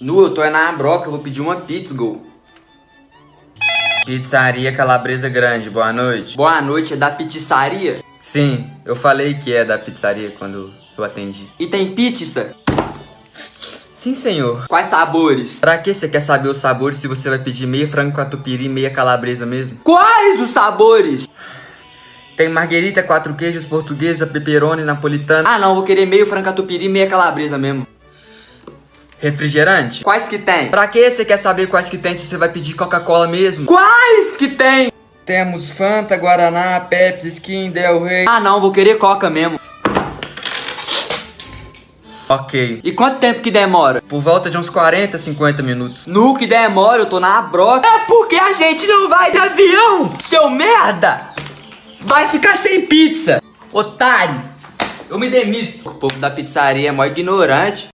Nu, eu tô aí na broca, eu vou pedir uma pizza, gol. Pizzaria Calabresa Grande, boa noite. Boa noite, é da pizzaria? Sim, eu falei que é da pizzaria quando eu atendi. E tem pizza? Sim, senhor. Quais sabores? Pra que você quer saber os sabores se você vai pedir meia frango catupiry e meia calabresa mesmo? Quais os sabores? Tem marguerita, quatro queijos, portuguesa, pepperoni, napolitana. Ah, não, vou querer meio frango catupiry e meia calabresa mesmo. Refrigerante? Quais que tem? Pra que você quer saber quais que tem se você vai pedir Coca-Cola mesmo? Quais que tem? Temos Fanta, Guaraná, Pepsi, Skin, Del Rey. Ah não, vou querer Coca mesmo. Ok. E quanto tempo que demora? Por volta de uns 40, 50 minutos. No que demora, eu tô na broca. É porque a gente não vai de avião, seu merda! Vai ficar sem pizza, otário! Eu me demito. O povo da pizzaria é mó ignorante.